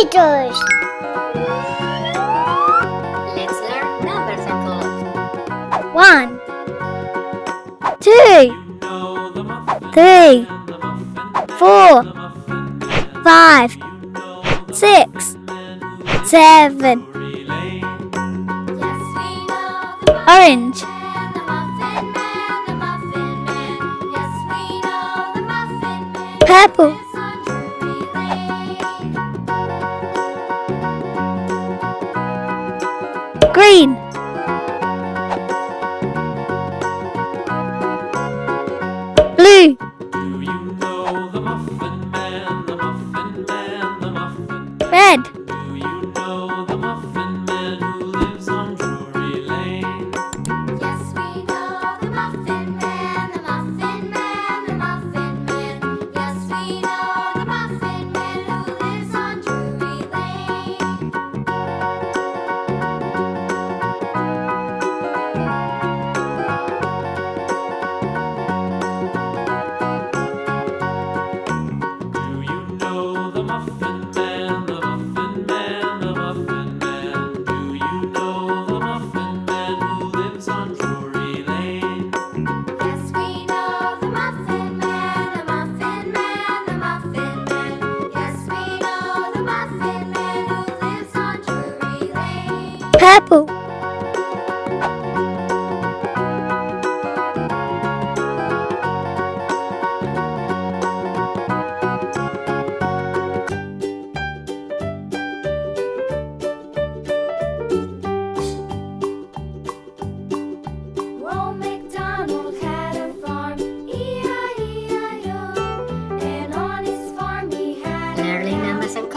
Let's learn numbers and code. One, two, three, four, five, six, seven. Orange. Purple. Green.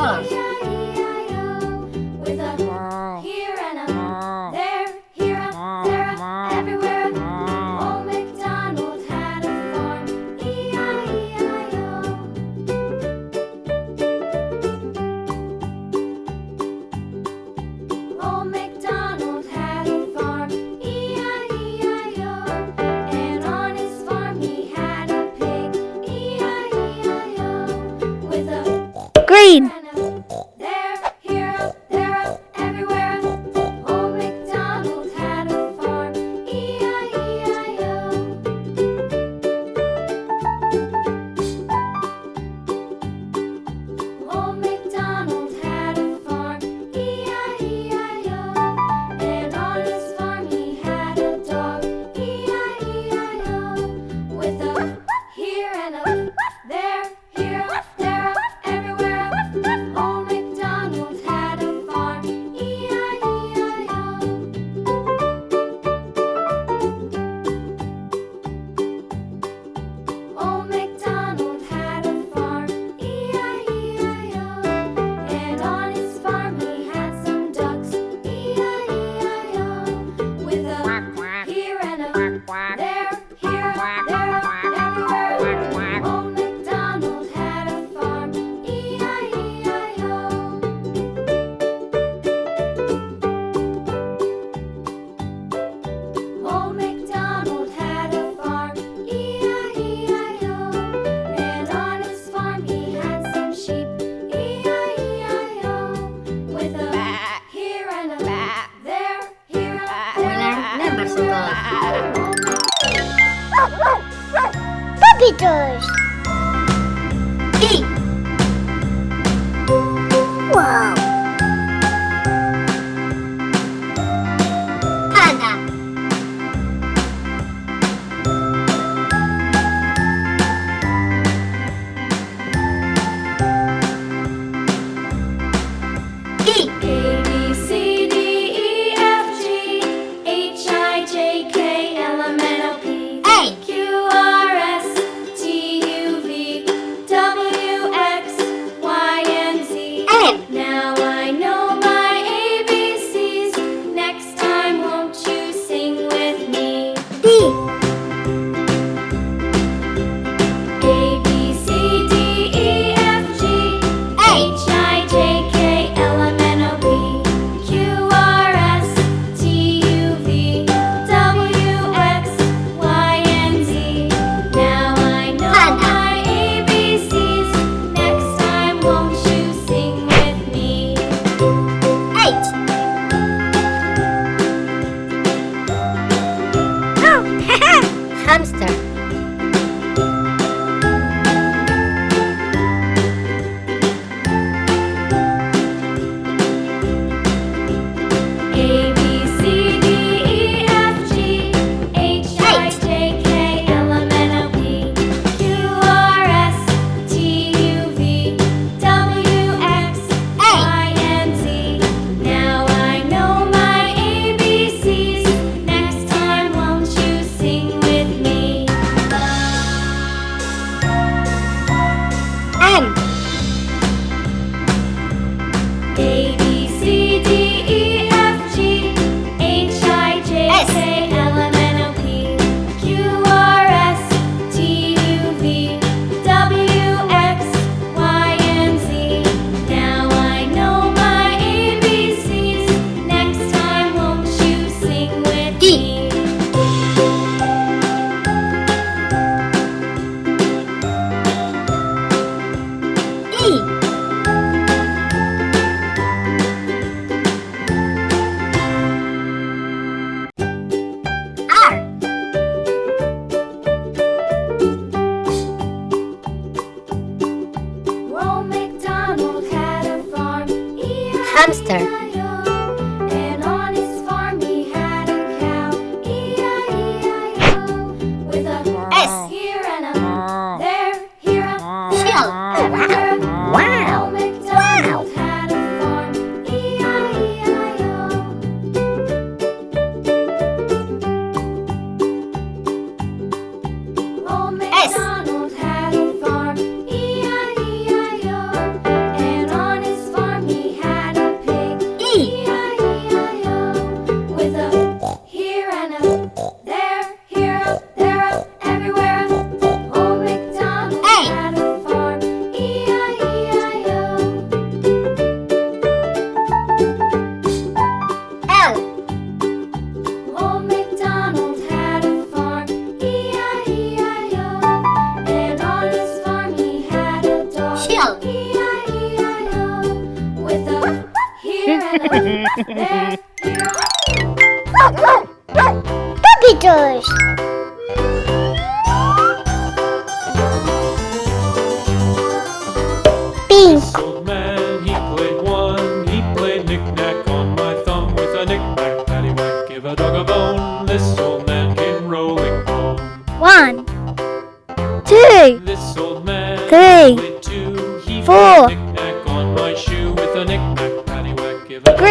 love.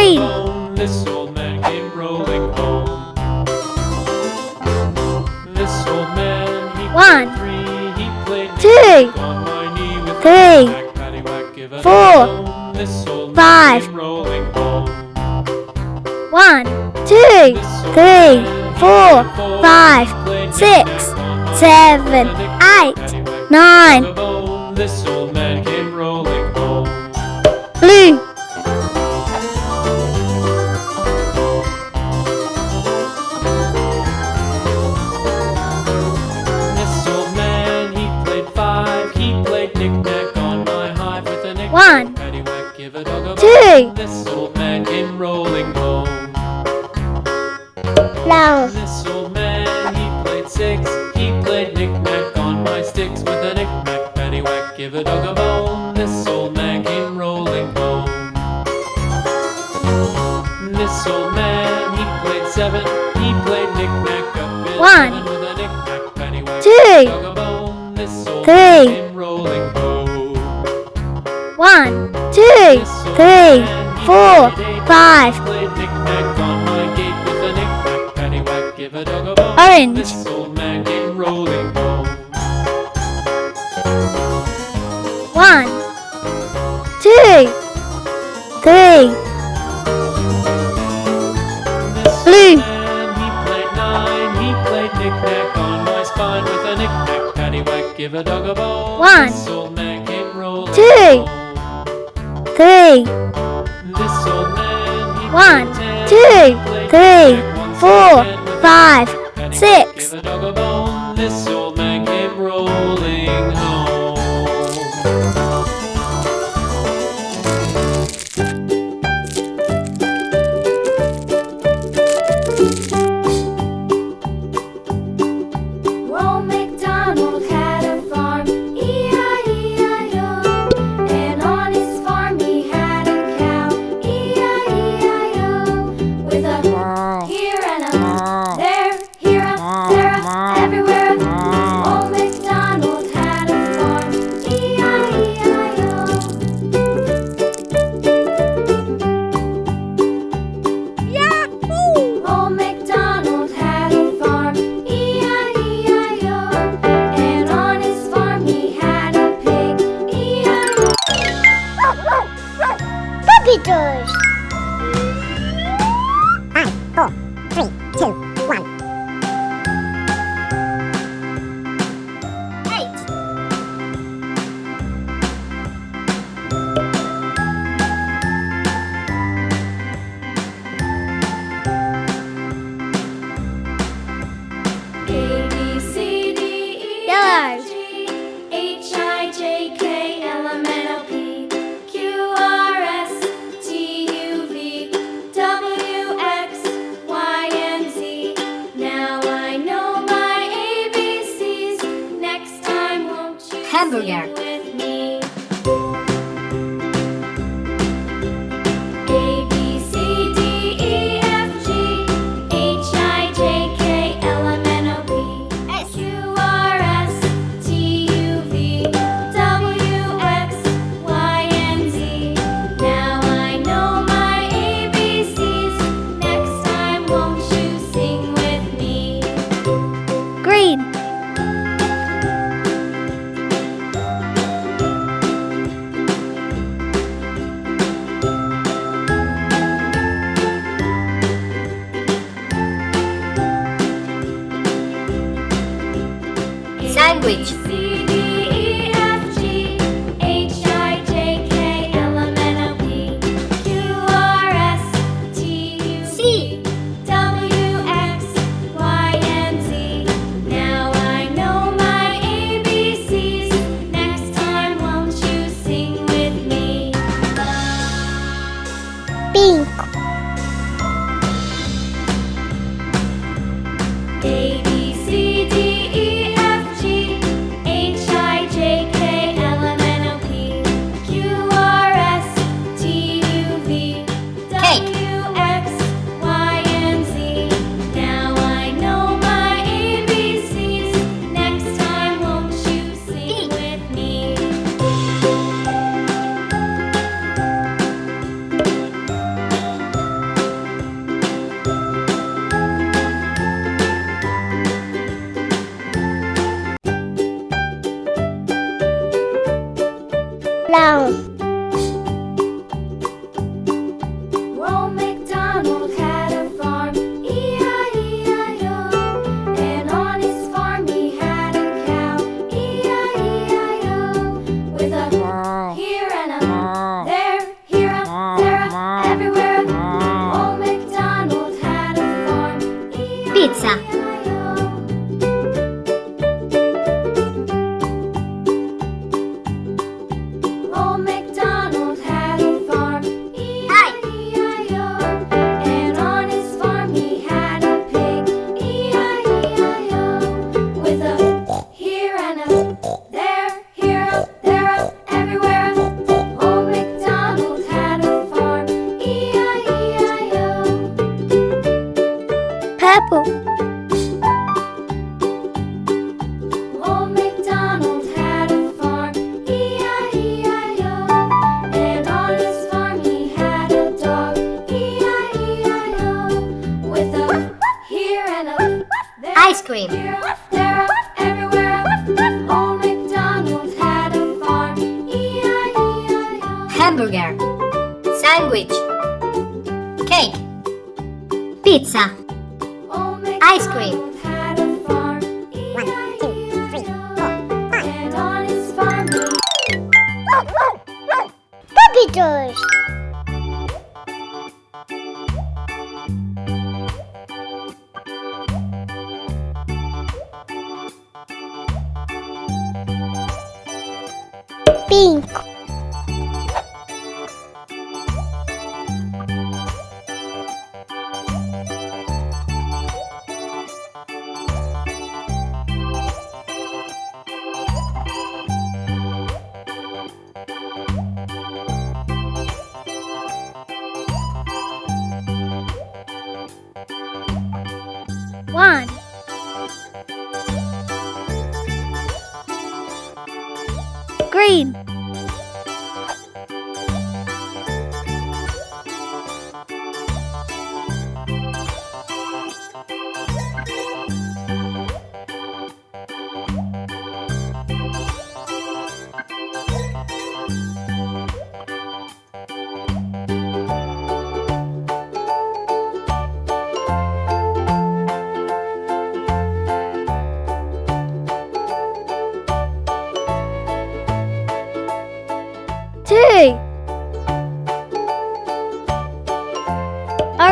Green. Home. This old man came rolling home. This old man, he One, three, he played two, three, back, four, five. One, two, three, four, five, six, seven, eight, nine. Blue. this old man. He played seven. He played knick-knack up in One, with a knick-knack. Two, this old three, man rolling. One, two, three, four, five, noite.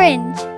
Orange.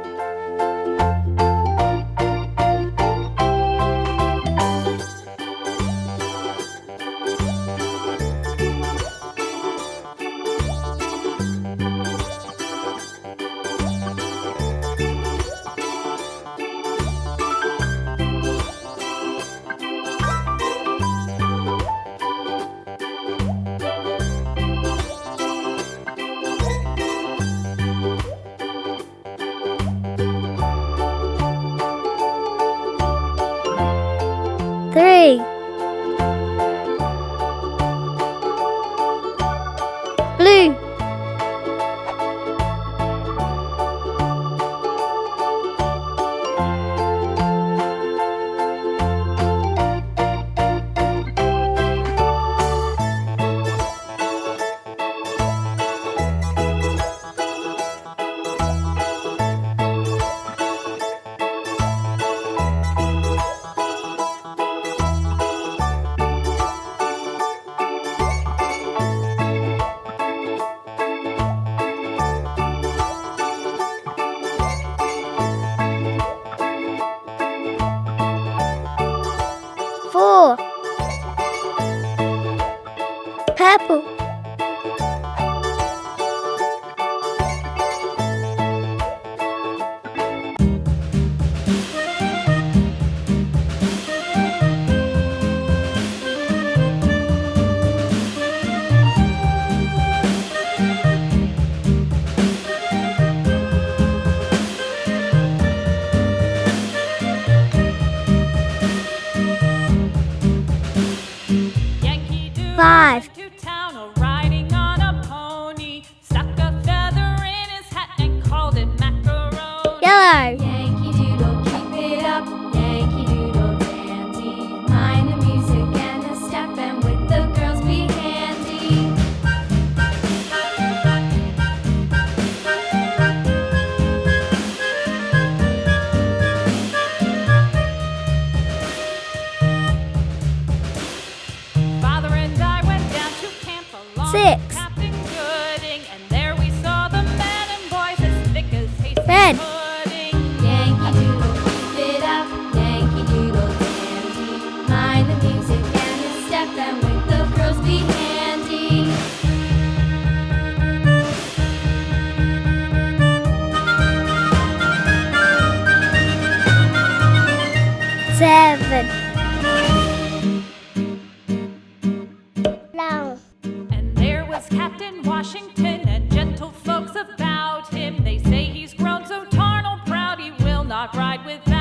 Not ride without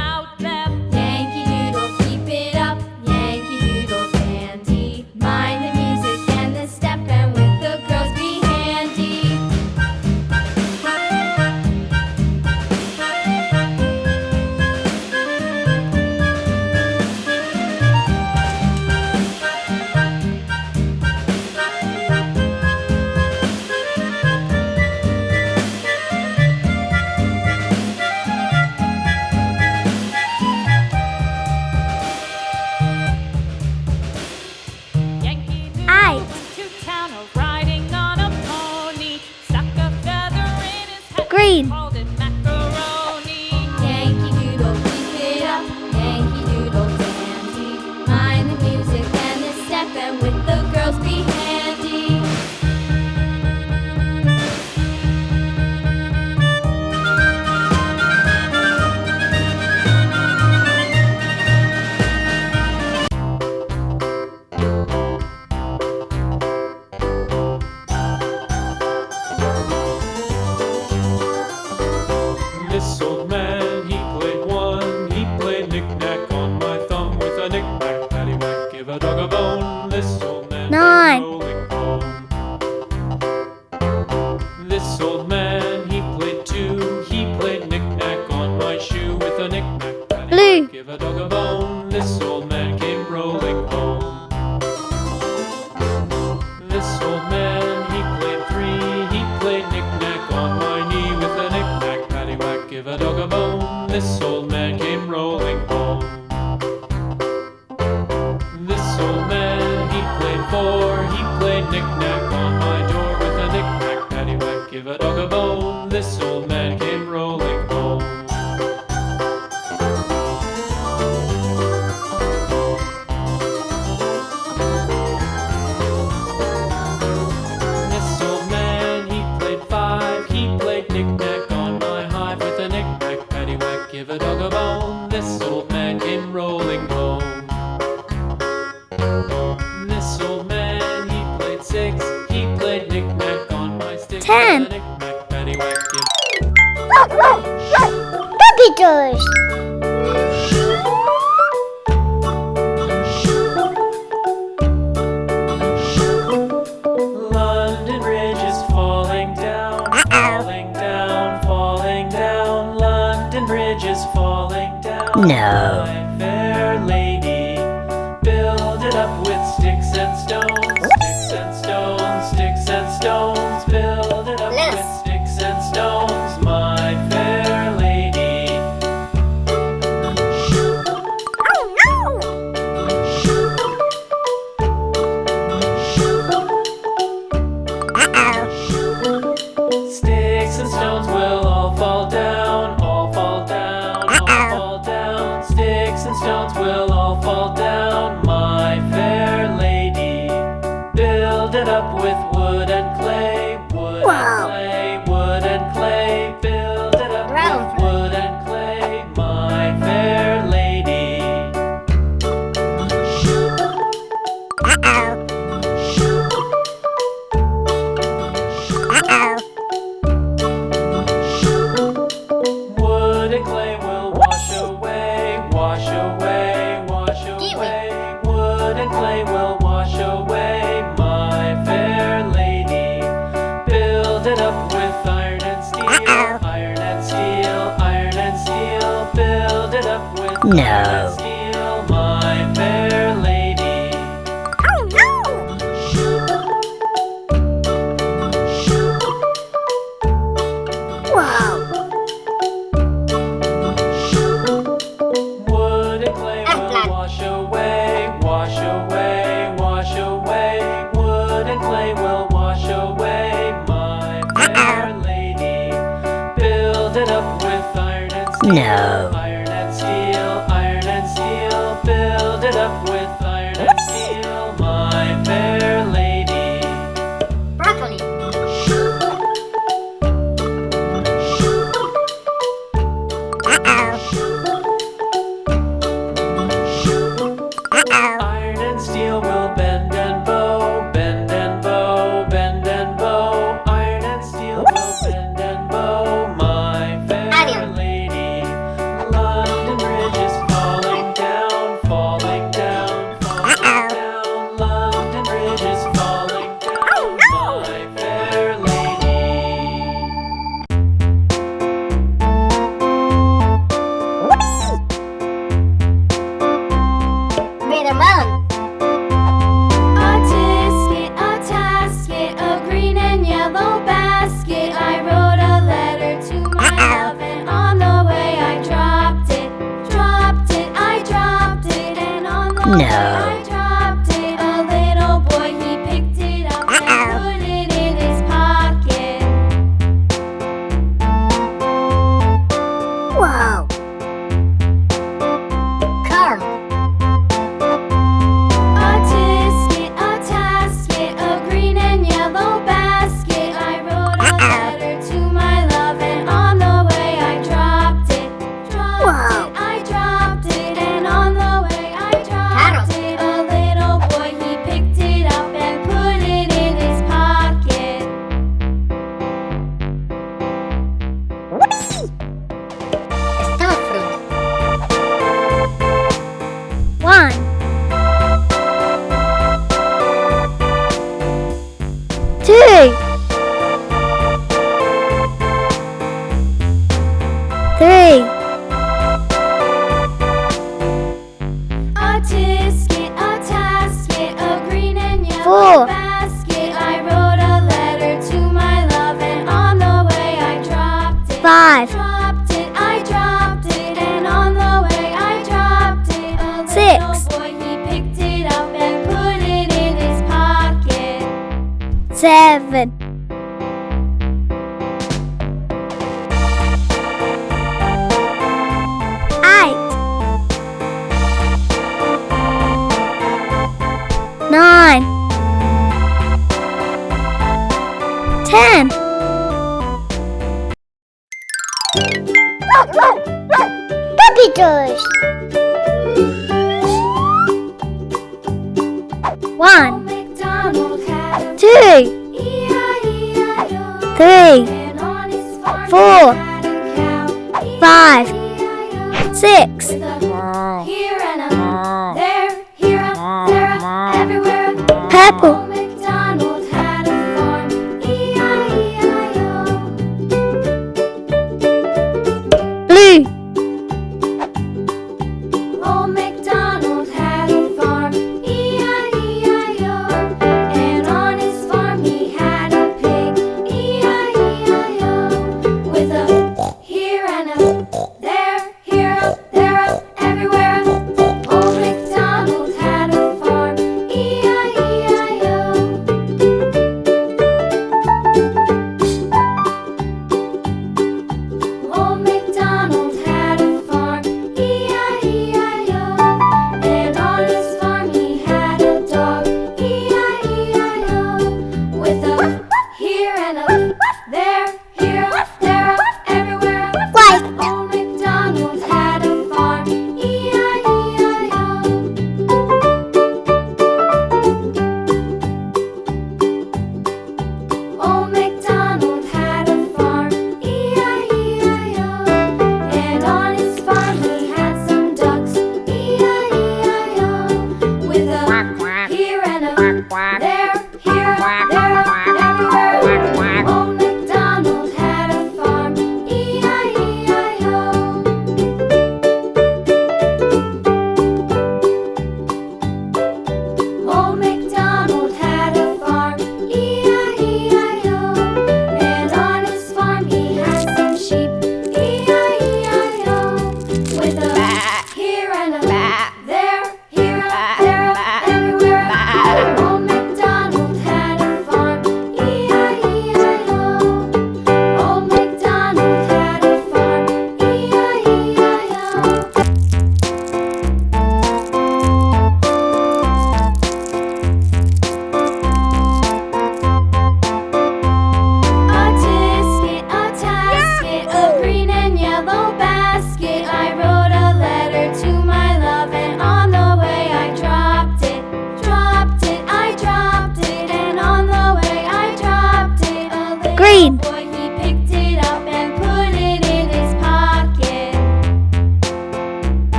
No.